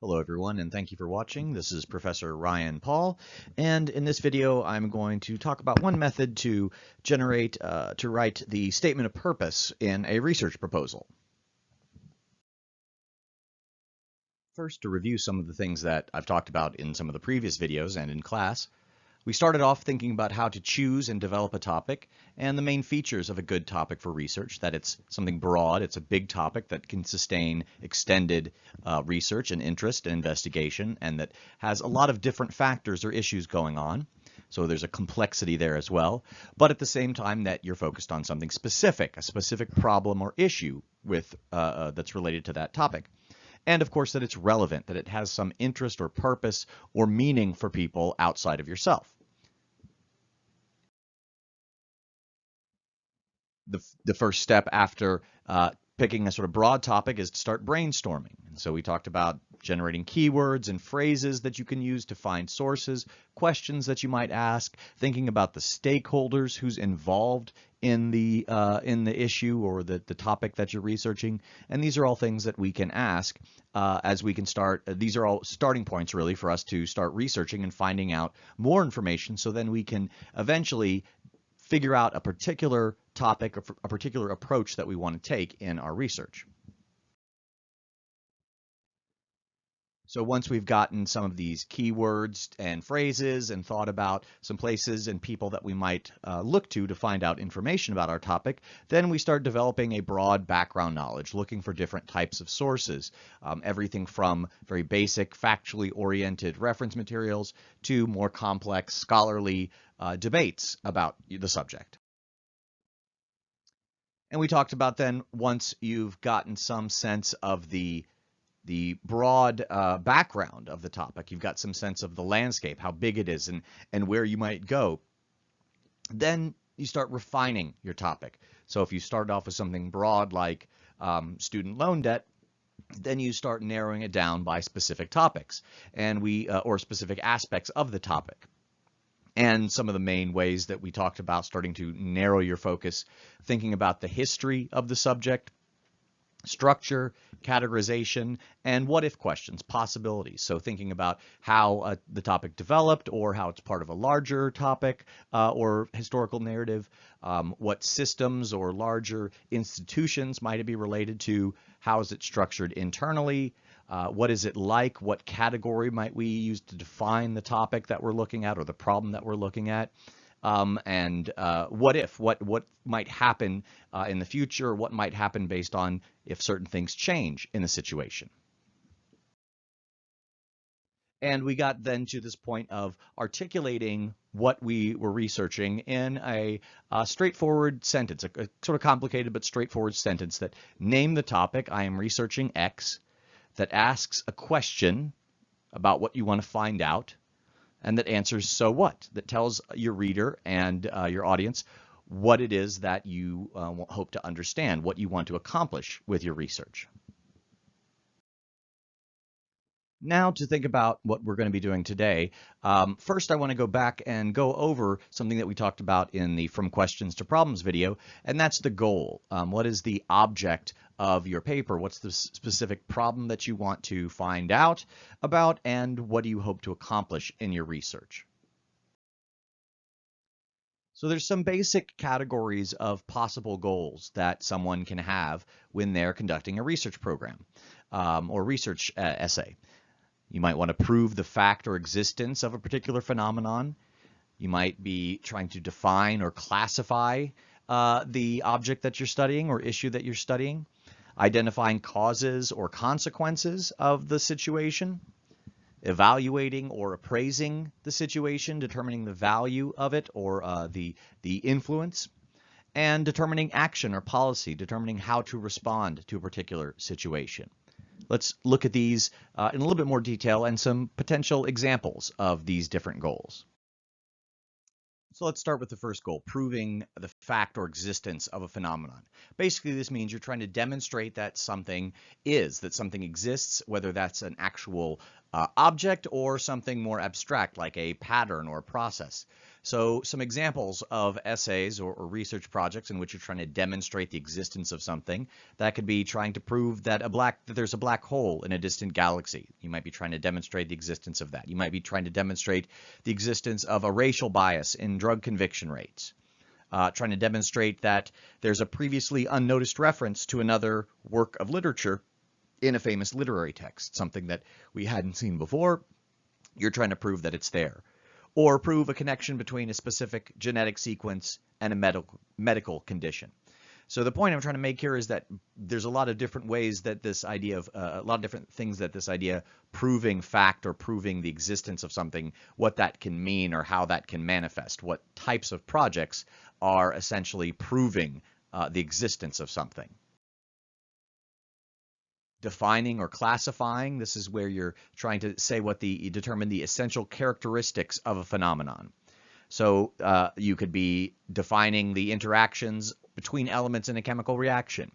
Hello everyone and thank you for watching. This is Professor Ryan Paul and in this video I'm going to talk about one method to generate, uh, to write the statement of purpose in a research proposal. First to review some of the things that I've talked about in some of the previous videos and in class, we started off thinking about how to choose and develop a topic and the main features of a good topic for research, that it's something broad, it's a big topic that can sustain extended uh, research and interest and investigation, and that has a lot of different factors or issues going on. So there's a complexity there as well, but at the same time that you're focused on something specific, a specific problem or issue with uh, uh, that's related to that topic and of course that it's relevant, that it has some interest or purpose or meaning for people outside of yourself. the, the first step after uh, picking a sort of broad topic is to start brainstorming. And so we talked about generating keywords and phrases that you can use to find sources, questions that you might ask, thinking about the stakeholders who's involved in the uh, in the issue or the, the topic that you're researching. And these are all things that we can ask uh, as we can start. Uh, these are all starting points really for us to start researching and finding out more information so then we can eventually figure out a particular topic, a particular approach that we want to take in our research. So once we've gotten some of these keywords and phrases and thought about some places and people that we might uh, look to to find out information about our topic, then we start developing a broad background knowledge, looking for different types of sources, um, everything from very basic factually oriented reference materials to more complex scholarly uh, debates about the subject. And we talked about then once you've gotten some sense of the the broad uh, background of the topic. You've got some sense of the landscape, how big it is, and, and where you might go. Then you start refining your topic. So if you start off with something broad like um, student loan debt, then you start narrowing it down by specific topics and we uh, or specific aspects of the topic and some of the main ways that we talked about starting to narrow your focus, thinking about the history of the subject, structure, categorization, and what if questions, possibilities. So thinking about how uh, the topic developed or how it's part of a larger topic uh, or historical narrative, um, what systems or larger institutions might it be related to, how is it structured internally, uh, what is it like? What category might we use to define the topic that we're looking at or the problem that we're looking at? Um, and uh, what if, what, what might happen uh, in the future, what might happen based on if certain things change in the situation. And we got then to this point of articulating what we were researching in a, a straightforward sentence, a, a, sort of complicated but straightforward sentence that name the topic, I am researching X, that asks a question about what you want to find out and that answers so what, that tells your reader and uh, your audience what it is that you uh, hope to understand, what you want to accomplish with your research. Now to think about what we're going to be doing today, um, first I want to go back and go over something that we talked about in the From Questions to Problems video, and that's the goal. Um, what is the object of your paper? What's the specific problem that you want to find out about, and what do you hope to accomplish in your research? So there's some basic categories of possible goals that someone can have when they're conducting a research program um, or research uh, essay. You might want to prove the fact or existence of a particular phenomenon. You might be trying to define or classify uh, the object that you're studying or issue that you're studying, identifying causes or consequences of the situation, evaluating or appraising the situation, determining the value of it or uh, the, the influence, and determining action or policy, determining how to respond to a particular situation. Let's look at these uh, in a little bit more detail and some potential examples of these different goals. So let's start with the first goal, proving the fact or existence of a phenomenon. Basically, this means you're trying to demonstrate that something is, that something exists, whether that's an actual uh, object or something more abstract like a pattern or process. So some examples of essays or, or, research projects in which you're trying to demonstrate the existence of something, that could be trying to prove that a black that there's a black hole in a distant galaxy. You might be trying to demonstrate the existence of that. You might be trying to demonstrate the existence of a racial bias in drug conviction rates. Uh, trying to demonstrate that there's a previously unnoticed reference to another work of literature in a famous literary text, something that we hadn't seen before. You're trying to prove that it's there or prove a connection between a specific genetic sequence and a medical, medical condition. So the point I'm trying to make here is that there's a lot of different ways that this idea of uh, a lot of different things that this idea proving fact or proving the existence of something, what that can mean or how that can manifest, what types of projects are essentially proving uh, the existence of something defining or classifying. This is where you're trying to say what the determine the essential characteristics of a phenomenon. So uh, you could be defining the interactions between elements in a chemical reaction.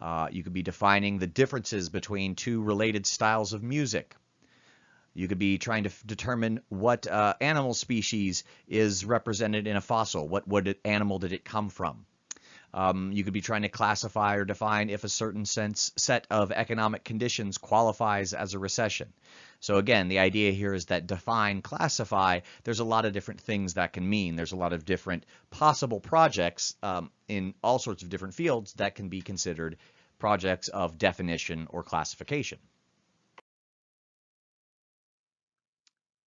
Uh, you could be defining the differences between two related styles of music. You could be trying to determine what uh, animal species is represented in a fossil. What, what animal did it come from? Um, you could be trying to classify or define if a certain sense set of economic conditions qualifies as a recession. So again, the idea here is that define, classify, there's a lot of different things that can mean. There's a lot of different possible projects um, in all sorts of different fields that can be considered projects of definition or classification.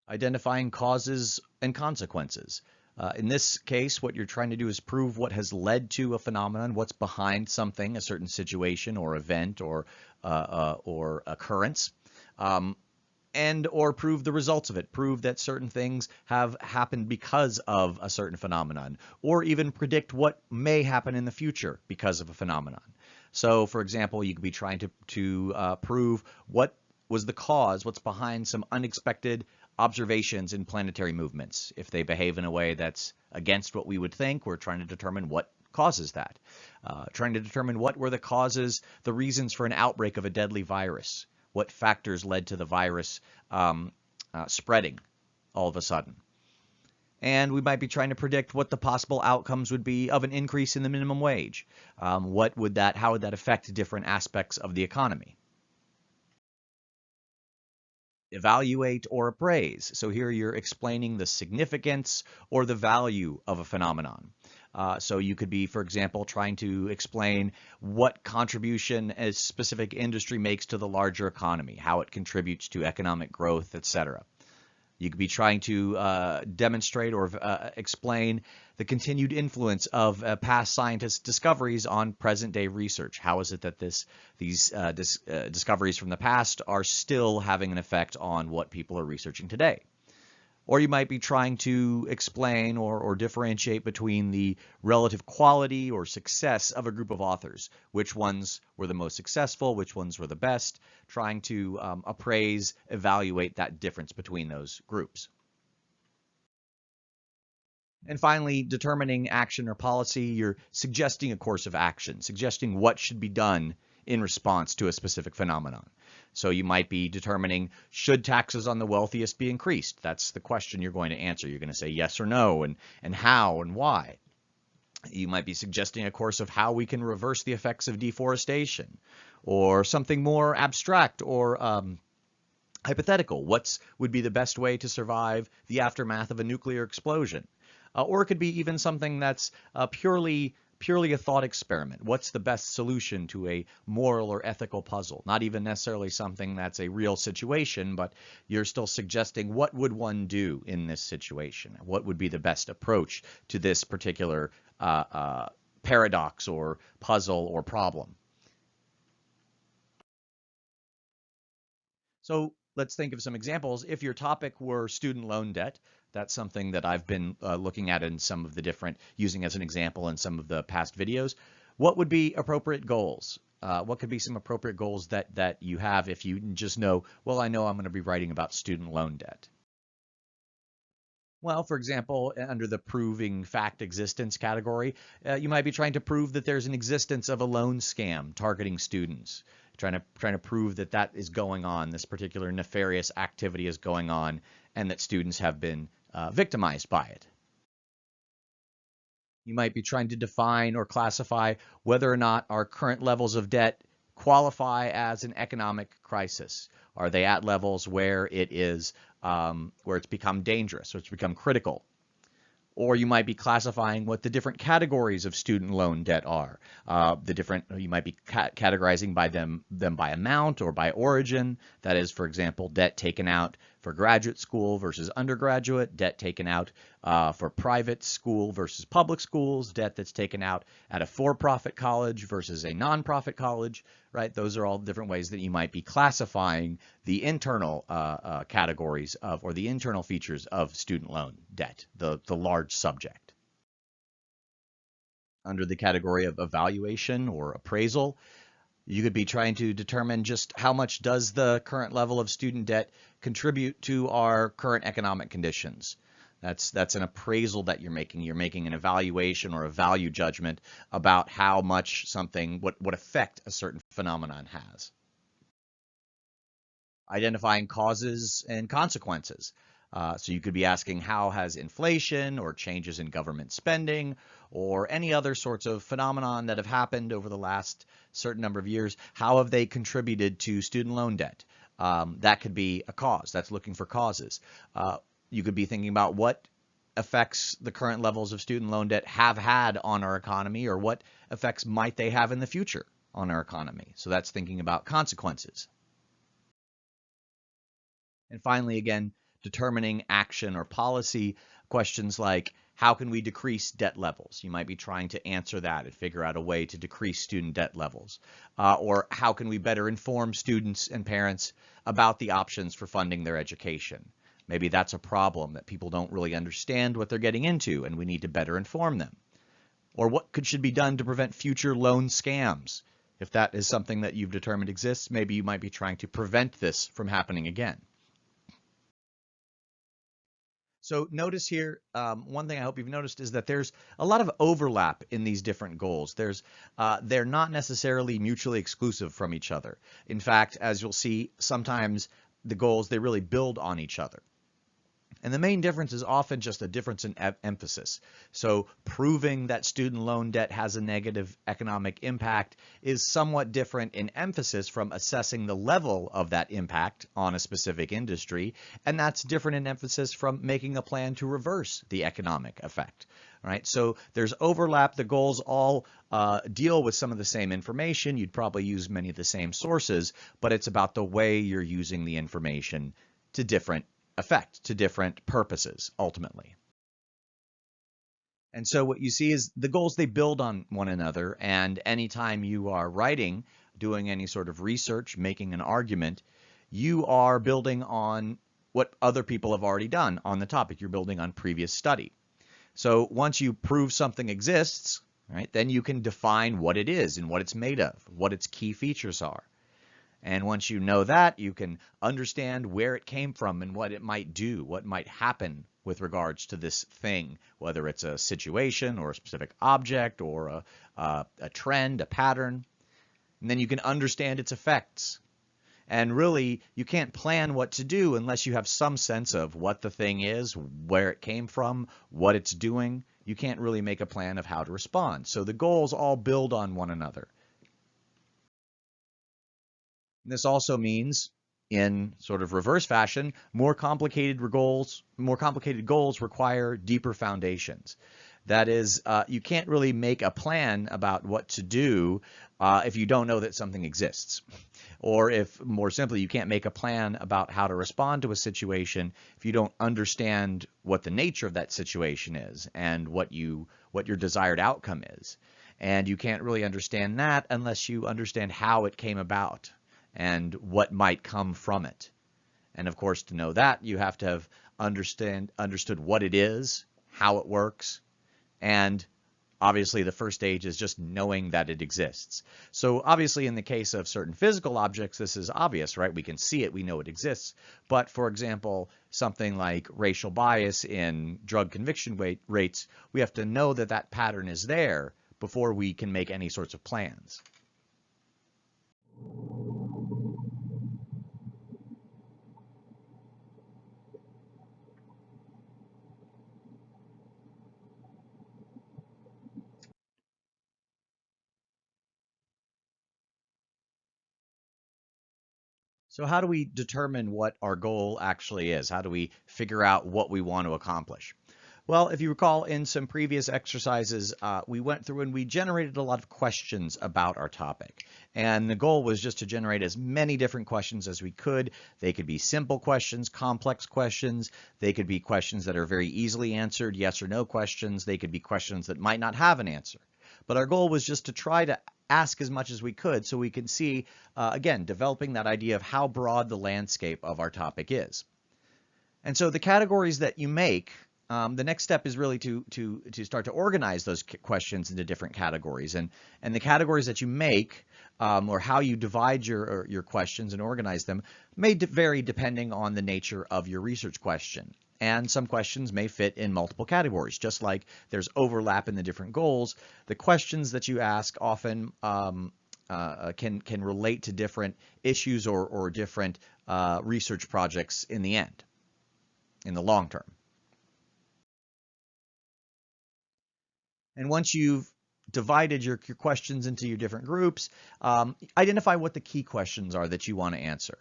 Identifying causes and consequences. Uh, in this case, what you're trying to do is prove what has led to a phenomenon, what's behind something, a certain situation or event or uh, uh, or occurrence, um, and or prove the results of it. Prove that certain things have happened because of a certain phenomenon, or even predict what may happen in the future because of a phenomenon. So, for example, you could be trying to to uh, prove what was the cause, what's behind some unexpected observations in planetary movements. If they behave in a way that's against what we would think, we're trying to determine what causes that. Uh, trying to determine what were the causes, the reasons for an outbreak of a deadly virus. What factors led to the virus um, uh, spreading all of a sudden. And we might be trying to predict what the possible outcomes would be of an increase in the minimum wage. Um, what would that, how would that affect different aspects of the economy? Evaluate or appraise. So here you're explaining the significance or the value of a phenomenon. Uh, so you could be, for example, trying to explain what contribution a specific industry makes to the larger economy, how it contributes to economic growth, etc. You could be trying to uh, demonstrate or uh, explain the continued influence of uh, past scientists' discoveries on present-day research. How is it that this these uh, dis uh, discoveries from the past are still having an effect on what people are researching today? Or you might be trying to explain or, or differentiate between the relative quality or success of a group of authors. Which ones were the most successful, which ones were the best, trying to um, appraise, evaluate that difference between those groups. And finally, determining action or policy, you're suggesting a course of action, suggesting what should be done in response to a specific phenomenon. So you might be determining, should taxes on the wealthiest be increased? That's the question you're going to answer. You're going to say yes or no, and, and how and why. You might be suggesting a course of how we can reverse the effects of deforestation, or something more abstract or um, hypothetical. What would be the best way to survive the aftermath of a nuclear explosion? Uh, or it could be even something that's uh, purely purely a thought experiment. What's the best solution to a moral or ethical puzzle? Not even necessarily something that's a real situation, but you're still suggesting what would one do in this situation? What would be the best approach to this particular uh, uh, paradox or puzzle or problem? So let's think of some examples. If your topic were student loan debt, that's something that I've been uh, looking at in some of the different, using as an example in some of the past videos. What would be appropriate goals? Uh, what could be some appropriate goals that, that you have if you just know, well, I know I'm going to be writing about student loan debt? Well, for example, under the proving fact existence category, uh, you might be trying to prove that there's an existence of a loan scam targeting students, trying to trying to prove that that is going on, this particular nefarious activity is going on, and that students have been uh, victimized by it. You might be trying to define or classify whether or not our current levels of debt qualify as an economic crisis. Are they at levels where it is um, where it's become dangerous, or it's become critical? or you might be classifying what the different categories of student loan debt are. Uh, the different you might be ca categorizing by them them by amount or by origin. That is, for example, debt taken out for graduate school versus undergraduate, debt taken out uh, for private school versus public schools, debt that's taken out at a for-profit college versus a non-profit college, right? Those are all different ways that you might be classifying the internal uh, uh, categories of or the internal features of student loan debt, the, the large subject. Under the category of evaluation or appraisal, you could be trying to determine just how much does the current level of student debt contribute to our current economic conditions. That's that's an appraisal that you're making. You're making an evaluation or a value judgment about how much something, what, what effect a certain phenomenon has. Identifying causes and consequences. Uh, so you could be asking how has inflation or changes in government spending or any other sorts of phenomenon that have happened over the last certain number of years, how have they contributed to student loan debt? Um, that could be a cause. That's looking for causes. Uh, you could be thinking about what effects the current levels of student loan debt have had on our economy or what effects might they have in the future on our economy. So that's thinking about consequences. And finally, again, determining action or policy questions like how can we decrease debt levels? You might be trying to answer that and figure out a way to decrease student debt levels. Uh, or how can we better inform students and parents about the options for funding their education? Maybe that's a problem that people don't really understand what they're getting into and we need to better inform them. Or what could should be done to prevent future loan scams? If that is something that you've determined exists, maybe you might be trying to prevent this from happening again. So notice here, um, one thing I hope you've noticed is that there's a lot of overlap in these different goals. There's, uh, they're not necessarily mutually exclusive from each other. In fact, as you'll see, sometimes the goals, they really build on each other. And the main difference is often just a difference in e emphasis. So proving that student loan debt has a negative economic impact is somewhat different in emphasis from assessing the level of that impact on a specific industry. And that's different in emphasis from making a plan to reverse the economic effect. Right, so there's overlap. The goals all uh, deal with some of the same information. You'd probably use many of the same sources, but it's about the way you're using the information to different effect to different purposes ultimately. And so what you see is the goals, they build on one another. And anytime you are writing, doing any sort of research, making an argument, you are building on what other people have already done on the topic. You're building on previous study. So once you prove something exists, right, then you can define what it is and what it's made of, what its key features are. And once you know that, you can understand where it came from and what it might do, what might happen with regards to this thing, whether it's a situation or a specific object or a, uh, a trend, a pattern. And then you can understand its effects. And really, you can't plan what to do unless you have some sense of what the thing is, where it came from, what it's doing. You can't really make a plan of how to respond. So the goals all build on one another. This also means in sort of reverse fashion, more complicated goals, more complicated goals require deeper foundations. That is, uh, you can't really make a plan about what to do uh, if you don't know that something exists. Or if, more simply, you can't make a plan about how to respond to a situation if you don't understand what the nature of that situation is and what you what your desired outcome is. And you can't really understand that unless you understand how it came about and what might come from it. And of course, to know that, you have to have understand understood what it is, how it works, and obviously the first stage is just knowing that it exists. So obviously in the case of certain physical objects, this is obvious, right? We can see it, we know it exists. But for example, something like racial bias in drug conviction rates, we have to know that that pattern is there before we can make any sorts of plans. So how do we determine what our goal actually is? How do we figure out what we want to accomplish? Well, if you recall in some previous exercises, uh, we went through and we generated a lot of questions about our topic. And the goal was just to generate as many different questions as we could. They could be simple questions, complex questions. They could be questions that are very easily answered, yes or no questions. They could be questions that might not have an answer. But our goal was just to try to ask as much as we could so we can see, uh, again, developing that idea of how broad the landscape of our topic is. And so the categories that you make, um, the next step is really to, to, to start to organize those questions into different categories. And, and the categories that you make um, or how you divide your, your questions and organize them may vary depending on the nature of your research question and some questions may fit in multiple categories. Just like there's overlap in the different goals, the questions that you ask often um, uh, can can relate to different issues or, or different uh, research projects in the end, in the long term. And once you've divided your, your questions into your different groups, um, identify what the key questions are that you want to answer.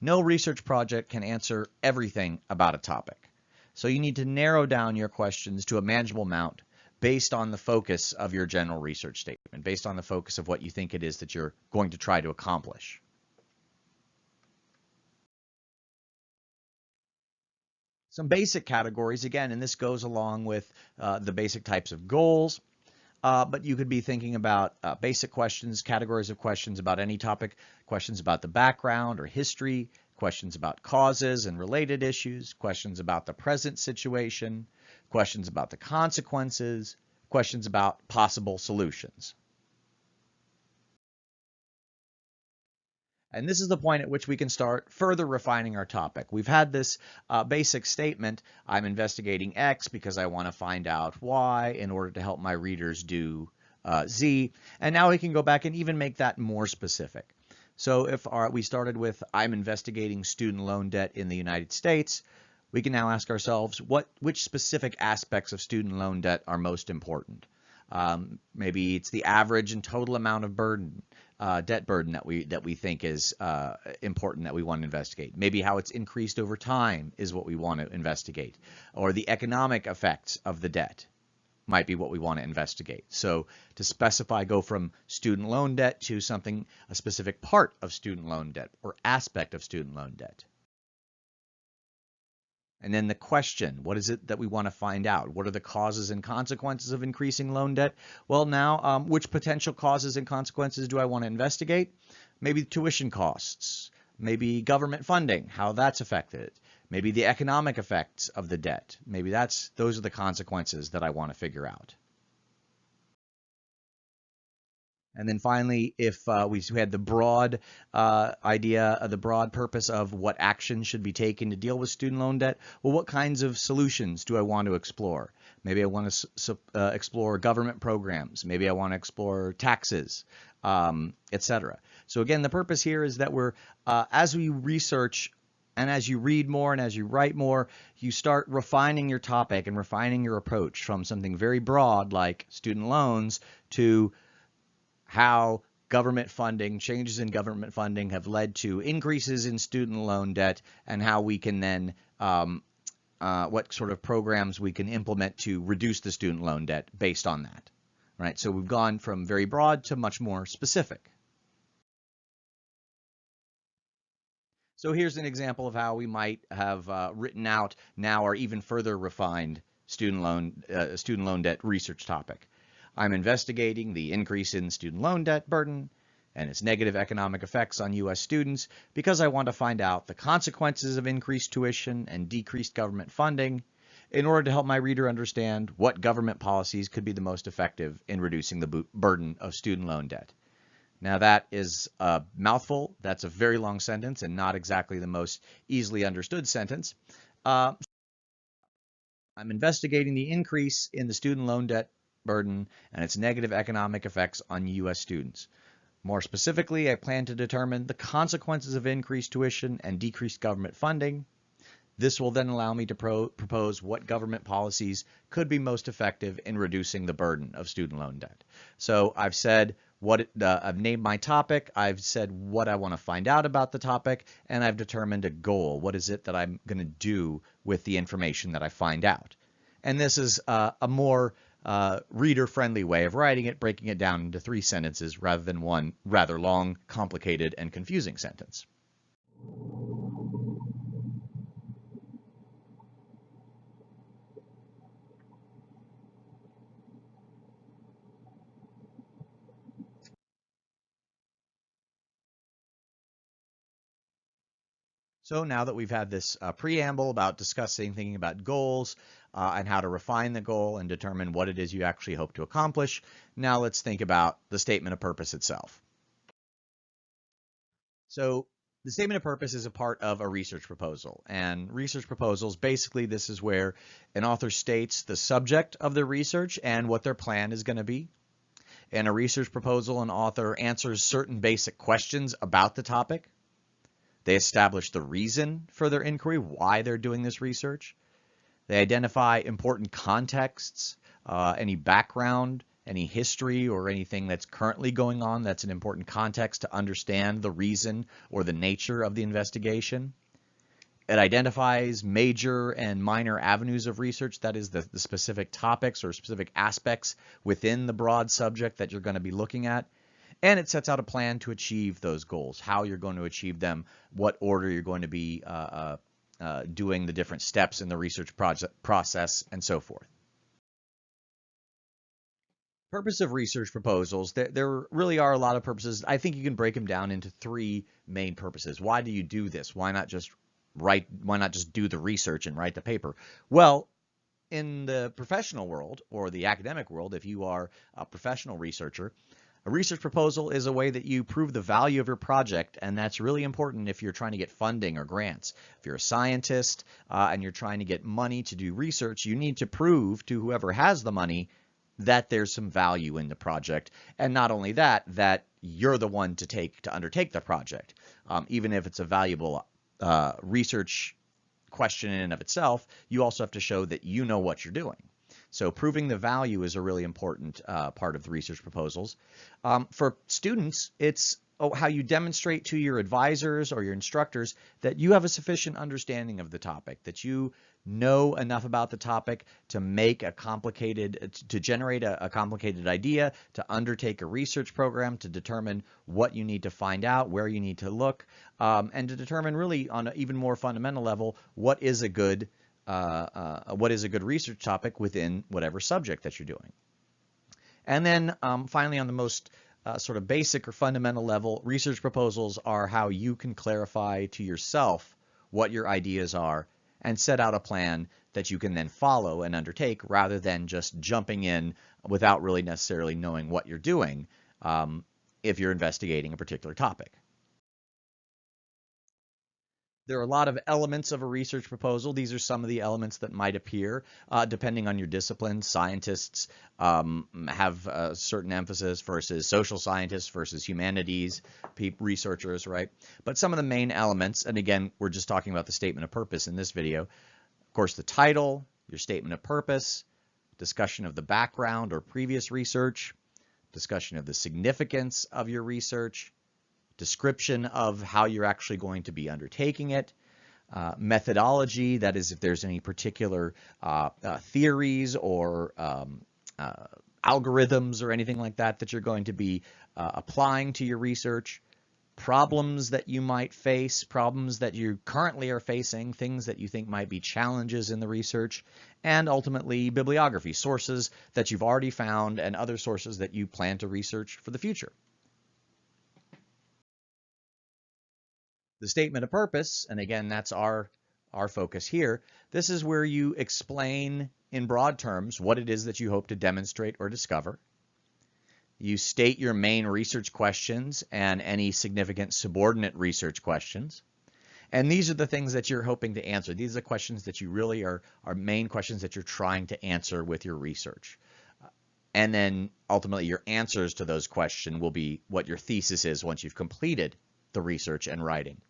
No research project can answer everything about a topic. So you need to narrow down your questions to a manageable amount based on the focus of your general research statement, based on the focus of what you think it is that you're going to try to accomplish. Some basic categories, again, and this goes along with uh, the basic types of goals, uh, but you could be thinking about uh, basic questions, categories of questions about any topic, questions about the background or history, questions about causes and related issues, questions about the present situation, questions about the consequences, questions about possible solutions. And this is the point at which we can start further refining our topic. We've had this uh, basic statement, I'm investigating X because I want to find out Y in order to help my readers do uh, Z. And now we can go back and even make that more specific. So if our, we started with, I'm investigating student loan debt in the United States, we can now ask ourselves, what, which specific aspects of student loan debt are most important? Um, maybe it's the average and total amount of burden, uh, debt burden that we that we think is uh, important that we want to investigate. Maybe how it's increased over time is what we want to investigate, or the economic effects of the debt might be what we want to investigate. So to specify, go from student loan debt to something, a specific part of student loan debt or aspect of student loan debt. And then the question, what is it that we want to find out? What are the causes and consequences of increasing loan debt? Well, now, um, which potential causes and consequences do I want to investigate? Maybe tuition costs, maybe government funding, how that's affected. Maybe the economic effects of the debt. Maybe that's those are the consequences that I want to figure out. And then finally, if uh, we had the broad uh, idea, uh, the broad purpose of what action should be taken to deal with student loan debt, well, what kinds of solutions do I want to explore? Maybe I want to uh, explore government programs. Maybe I want to explore taxes, um, etc. So again, the purpose here is that we're, uh, as we research and as you read more and as you write more, you start refining your topic and refining your approach from something very broad like student loans to how government funding, changes in government funding have led to increases in student loan debt and how we can then, um, uh, what sort of programs we can implement to reduce the student loan debt based on that. Right, so we've gone from very broad to much more specific. So here's an example of how we might have uh, written out now or even further refined student loan, uh, student loan debt research topic. I'm investigating the increase in student loan debt burden and its negative economic effects on U.S. students because I want to find out the consequences of increased tuition and decreased government funding in order to help my reader understand what government policies could be the most effective in reducing the burden of student loan debt. Now that is a mouthful. That's a very long sentence and not exactly the most easily understood sentence. Uh, I'm investigating the increase in the student loan debt burden and its negative economic effects on U.S. students. More specifically, I plan to determine the consequences of increased tuition and decreased government funding. This will then allow me to pro propose what government policies could be most effective in reducing the burden of student loan debt. So I've said what uh, I've named my topic, I've said what I want to find out about the topic, and I've determined a goal. What is it that I'm going to do with the information that I find out? And this is uh, a more uh, reader-friendly way of writing it, breaking it down into three sentences rather than one rather long, complicated, and confusing sentence. So now that we've had this uh, preamble about discussing, thinking about goals uh, and how to refine the goal and determine what it is you actually hope to accomplish, now let's think about the statement of purpose itself. So the statement of purpose is a part of a research proposal and research proposals, basically this is where an author states the subject of their research and what their plan is going to be. In a research proposal, an author answers certain basic questions about the topic they establish the reason for their inquiry, why they're doing this research. They identify important contexts, uh, any background, any history, or anything that's currently going on that's an important context to understand the reason or the nature of the investigation. It identifies major and minor avenues of research, that is the, the specific topics or specific aspects within the broad subject that you're going to be looking at and it sets out a plan to achieve those goals, how you're going to achieve them, what order you're going to be uh, uh, uh, doing the different steps in the research project process, and so forth. Purpose of research proposals, there, there really are a lot of purposes. I think you can break them down into three main purposes. Why do you do this? Why not just write, why not just do the research and write the paper? Well, in the professional world or the academic world, if you are a professional researcher, a research proposal is a way that you prove the value of your project, and that's really important if you're trying to get funding or grants. If you're a scientist uh, and you're trying to get money to do research, you need to prove to whoever has the money that there's some value in the project. And not only that, that you're the one to take to undertake the project. Um, even if it's a valuable uh, research question in and of itself, you also have to show that you know what you're doing. So proving the value is a really important uh, part of the research proposals. Um, for students, it's oh, how you demonstrate to your advisors or your instructors that you have a sufficient understanding of the topic, that you know enough about the topic to make a complicated, to generate a, a, complicated idea, to undertake a research program, to determine what you need to find out, where you need to look, um, and to determine really on an even more fundamental level, what is a good uh, uh, what is a good research topic within whatever subject that you're doing. And then um, finally, on the most uh, sort of basic or fundamental level, research proposals are how you can clarify to yourself what your ideas are and set out a plan that you can then follow and undertake rather than just jumping in without really necessarily knowing what you're doing um, if you're investigating a particular topic. There are a lot of elements of a research proposal. These are some of the elements that might appear uh, depending on your discipline. Scientists um, have a certain emphasis versus social scientists versus humanities researchers, right? But some of the main elements, and again, we're just talking about the statement of purpose in this video. Of course, the title, your statement of purpose, discussion of the background or previous research, discussion of the significance of your research, description of how you're actually going to be undertaking it, uh, methodology, that is if there's any particular uh, uh, theories or um, uh, algorithms or anything like that that you're going to be uh, applying to your research, problems that you might face, problems that you currently are facing, things that you think might be challenges in the research, and ultimately bibliography, sources that you've already found and other sources that you plan to research for the future. The statement of purpose, and again, that's our, our focus here, this is where you explain in broad terms what it is that you hope to demonstrate or discover. You state your main research questions and any significant subordinate research questions. And these are the things that you're hoping to answer. These are the questions that you really are, are main questions that you're trying to answer with your research. And then ultimately your answers to those questions will be what your thesis is once you've completed the research and writing.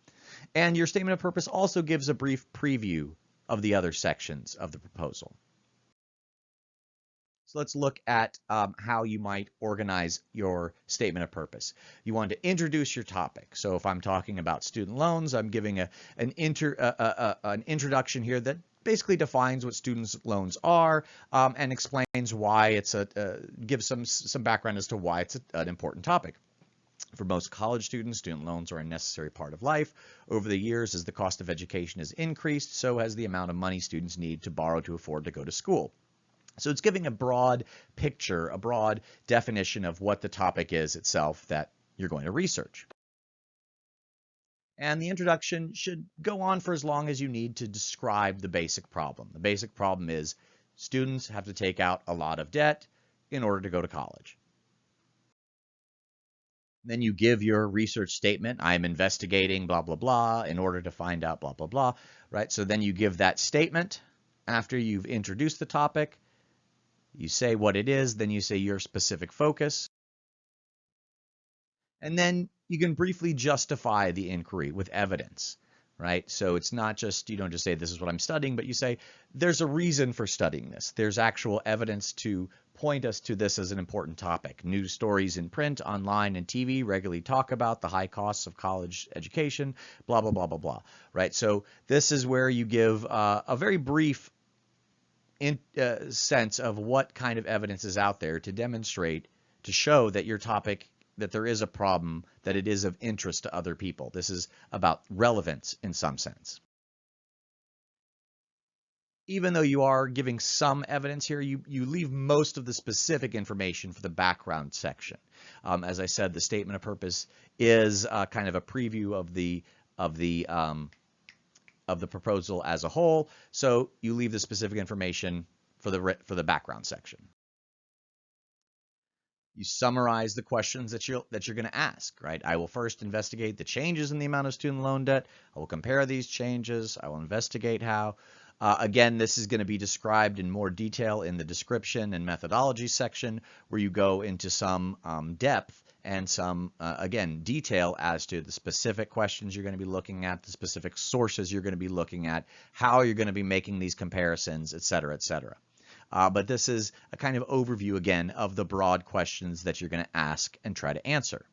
And your statement of purpose also gives a brief preview of the other sections of the proposal. So let's look at um, how you might organize your statement of purpose. You want to introduce your topic. So if I'm talking about student loans, I'm giving a, an, inter, an introduction here that basically defines what student loans are um, and explains why it's a, uh, gives some, some background as to why it's a, an important topic. For most college students, student loans are a necessary part of life. Over the years, as the cost of education has increased, so has the amount of money students need to borrow to afford to go to school. So it's giving a broad picture, a broad definition of what the topic is itself that you're going to research. And the introduction should go on for as long as you need to describe the basic problem. The basic problem is students have to take out a lot of debt in order to go to college. Then you give your research statement. I'm investigating blah, blah, blah in order to find out blah, blah, blah, right? So then you give that statement after you've introduced the topic you say what it is, then you say your specific focus. And then you can briefly justify the inquiry with evidence, right? So it's not just, you don't just say this is what I'm studying, but you say there's a reason for studying this. There's actual evidence to point us to this as an important topic. News stories in print, online, and TV regularly talk about the high costs of college education, blah, blah, blah, blah, blah, right? So this is where you give uh, a very brief in, uh, sense of what kind of evidence is out there to demonstrate, to show that your topic, that there is a problem, that it is of interest to other people. This is about relevance in some sense. Even though you are giving some evidence here, you, you leave most of the specific information for the background section. Um, as I said, the statement of purpose is uh, kind of a preview of the of the um, of the proposal as a whole. So you leave the specific information for the, for the background section. You summarize the questions that you're, that you're going to ask, right? I will first investigate the changes in the amount of student loan debt. I will compare these changes. I will investigate how. Uh, again, this is going to be described in more detail in the description and methodology section where you go into some um, depth and some, uh, again, detail as to the specific questions you're going to be looking at, the specific sources you're going to be looking at, how you're going to be making these comparisons, et cetera, et cetera. Uh, but this is a kind of overview, again, of the broad questions that you're going to ask and try to answer.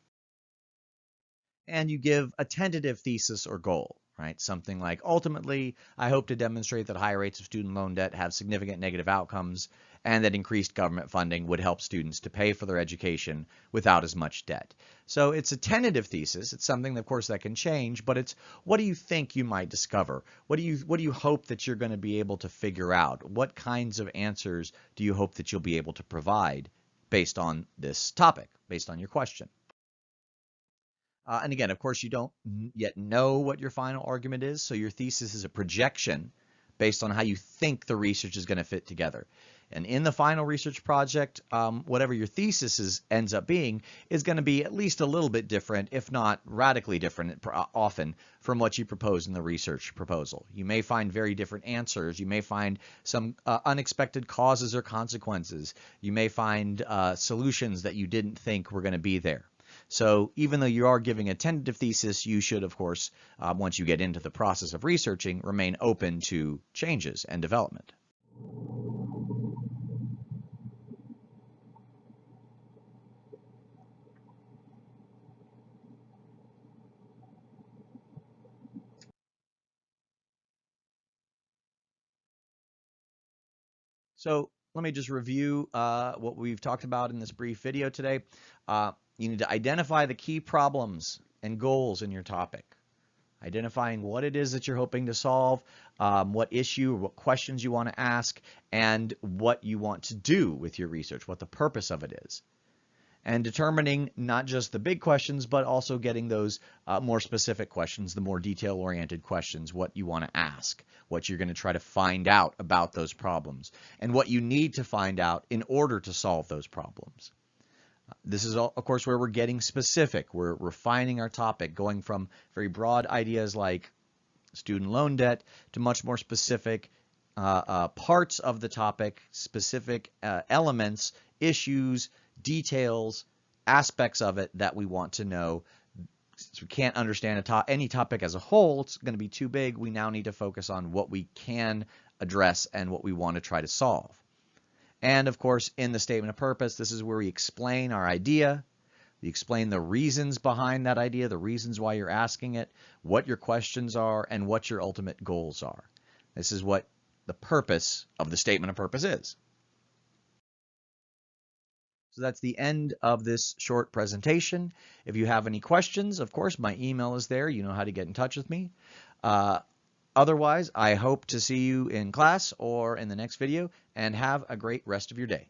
And you give a tentative thesis or goal right? Something like, ultimately, I hope to demonstrate that higher rates of student loan debt have significant negative outcomes and that increased government funding would help students to pay for their education without as much debt. So it's a tentative thesis. It's something, of course, that can change, but it's what do you think you might discover? What do you what do you hope that you're going to be able to figure out? What kinds of answers do you hope that you'll be able to provide based on this topic, based on your question? Uh, and again, of course, you don't yet know what your final argument is, so your thesis is a projection based on how you think the research is going to fit together. And in the final research project, um, whatever your thesis is, ends up being is going to be at least a little bit different, if not radically different uh, often from what you propose in the research proposal. You may find very different answers. You may find some uh, unexpected causes or consequences. You may find uh, solutions that you didn't think were going to be there. So even though you are giving a tentative thesis, you should, of course, uh, once you get into the process of researching, remain open to changes and development. So let me just review uh, what we've talked about in this brief video today. Uh, you need to identify the key problems and goals in your topic. Identifying what it is that you're hoping to solve, um, what issue what questions you want to ask, and what you want to do with your research, what the purpose of it is. And determining not just the big questions, but also getting those uh, more specific questions, the more detail-oriented questions, what you want to ask, what you're going to try to find out about those problems, and what you need to find out in order to solve those problems. This is, of course, where we're getting specific. We're refining our topic, going from very broad ideas like student loan debt to much more specific uh, uh, parts of the topic, specific uh, elements, issues, details, aspects of it that we want to know. Since we can't understand to any topic as a whole, it's going to be too big. We now need to focus on what we can address and what we want to try to solve. And of course, in the statement of purpose, this is where we explain our idea, we explain the reasons behind that idea, the reasons why you're asking it, what your questions are, and what your ultimate goals are. This is what the purpose of the statement of purpose is. So that's the end of this short presentation. If you have any questions, of course, my email is there. You know how to get in touch with me. Uh, otherwise, I hope to see you in class or in the next video and have a great rest of your day.